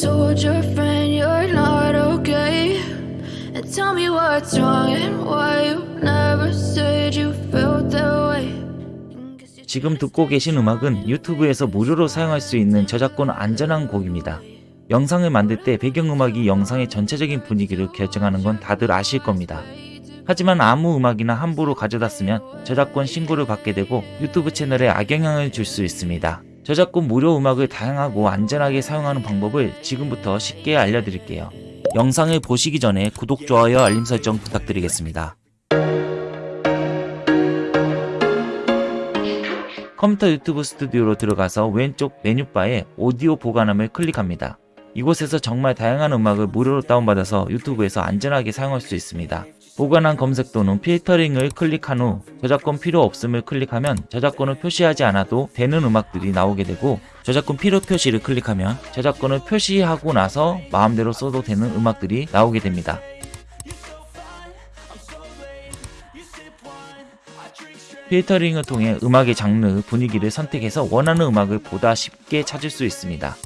told your friend you're not okay? And tell me what's wrong and why you never said you felt that way. 지금 듣고 계신 음악은 유튜브에서 무료로 사용할 수 있는 저작권 안전한 곡입니다. 영상을 만들 때 배경음악이 영상의 전체적인 분위기를 결정하는 건 다들 아실 겁니다. 하지만 아무 음악이나 함부로 가져다 쓰면 저작권 신고를 받게 되고 유튜브 채널에 악영향을 줄 수 있습니다. 저작권 무료 음악을 다양하고 안전하게 사용하는 방법을 지금부터 쉽게 알려드릴게요. 영상을 보시기 전에 구독, 좋아요, 알림 설정 부탁드리겠습니다. 컴퓨터 유튜브 스튜디오로 들어가서 왼쪽 메뉴바에 오디오 보관함을 클릭합니다. 이곳에서 정말 다양한 음악을 무료로 다운받아서 유튜브에서 안전하게 사용할 수 있습니다. 보관한 검색 또는 필터링을 클릭한 후 저작권 필요 없음을 클릭하면 저작권을 표시하지 않아도 되는 음악들이 나오게 되고 저작권 필요 표시를 클릭하면 저작권을 표시하고 나서 마음대로 써도 되는 음악들이 나오게 됩니다. 필터링을 통해 음악의 장르, 분위기를 선택해서 원하는 음악을 보다 쉽게 찾을 수 있습니다.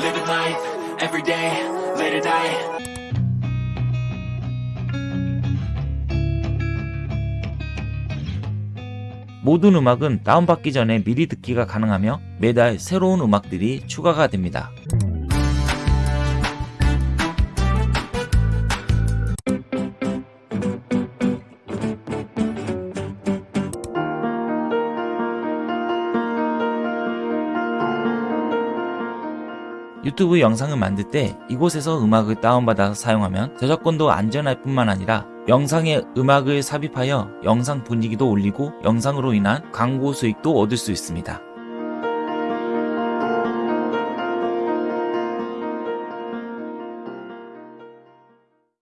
Living life every day, late at night. 모든 음악은 다운받기 전에 미리 듣기가 가능하며 매달 새로운 음악들이 추가가 됩니다. 유튜브 영상을 만들 때 이곳에서 음악을 다운받아서 사용하면 저작권도 안전할 뿐만 아니라 영상에 음악을 삽입하여 영상 분위기도 올리고 영상으로 인한 광고 수익도 얻을 수 있습니다.